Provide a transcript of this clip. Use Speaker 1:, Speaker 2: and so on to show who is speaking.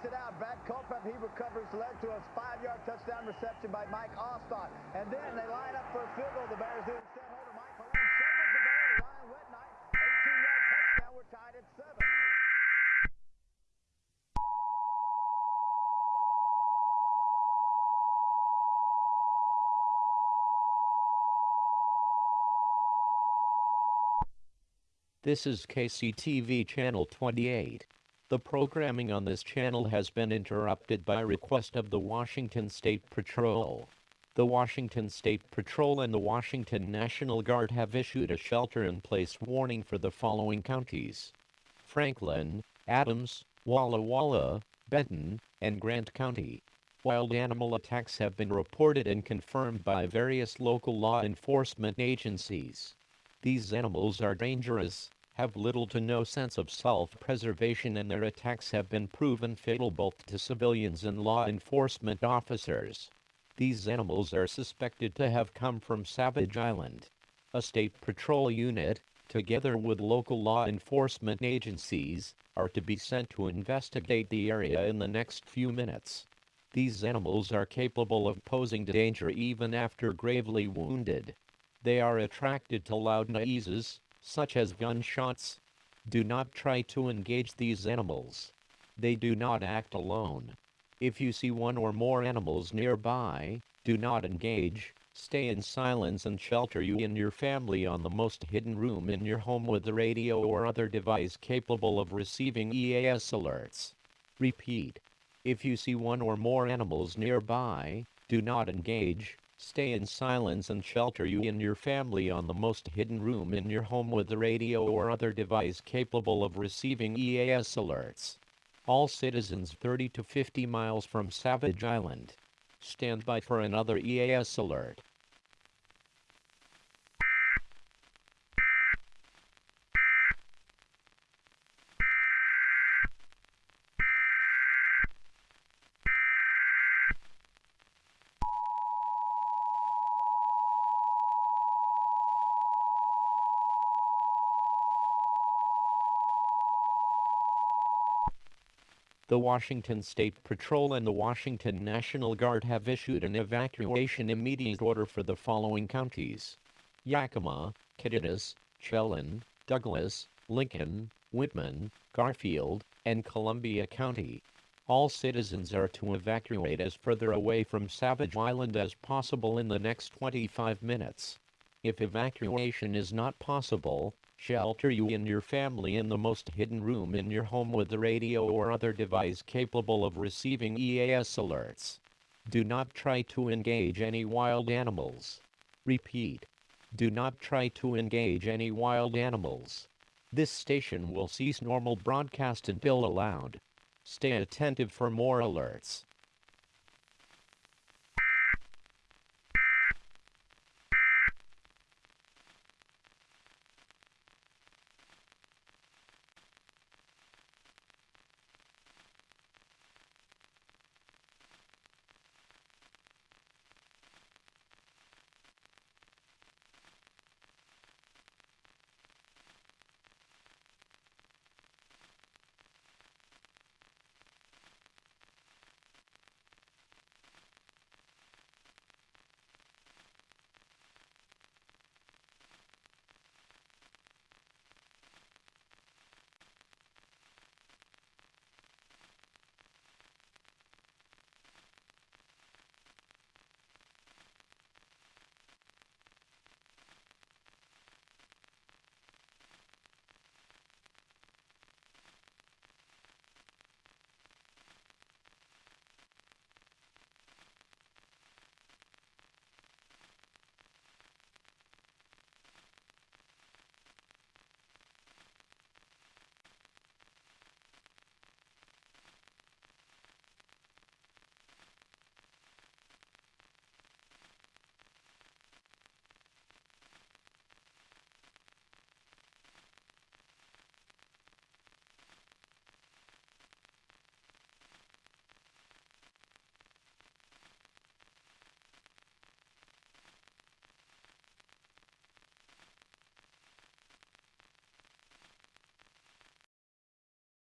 Speaker 1: takes it out. Brad Culpepper, he recovers, led to a five-yard touchdown reception by Mike Ostott. And then they line up for a field goal. The Bears do instead. Holder Mike Malone shuffles the ball to Ryan Whitnight. 18-yard touchdown. We're tied at seven.
Speaker 2: This is KCTV Channel 28. The programming on this channel has been interrupted by request of the Washington State Patrol. The Washington State Patrol and the Washington National Guard have issued a shelter-in-place warning for the following counties. Franklin, Adams, Walla Walla, Benton, and Grant County. Wild animal attacks have been reported and confirmed by various local law enforcement agencies. These animals are dangerous, have little to no sense of self-preservation and their attacks have been proven fatal both to civilians and law enforcement officers. These animals are suspected to have come from Savage Island. A state patrol unit, together with local law enforcement agencies, are to be sent to investigate the area in the next few minutes. These animals are capable of posing danger even after gravely wounded. They are attracted to loud noises, such as gunshots. Do not try to engage these animals. They do not act alone. If you see one or more animals nearby, do not engage. Stay in silence and shelter you and your family on the most hidden room in your home with a radio or other device capable of receiving EAS alerts. Repeat. If you see one or more animals nearby, do not engage. Stay in silence and shelter you and your family on the most hidden room in your home with a radio or other device capable of receiving EAS alerts. All citizens 30 to 50 miles from Savage Island. Stand by for another EAS alert. The Washington State Patrol and the Washington National Guard have issued an evacuation immediate order for the following counties. Yakima, Kittitas, Chelan, Douglas, Lincoln, Whitman, Garfield, and Columbia County. All citizens are to evacuate as further away from Savage Island as possible in the next 25 minutes. If evacuation is not possible, Shelter you and your family in the most hidden room in your home with a radio or other device capable of receiving EAS alerts. Do not try to engage any wild animals. Repeat. Do not try to engage any wild animals. This station will cease normal broadcast until allowed. Stay attentive for more alerts.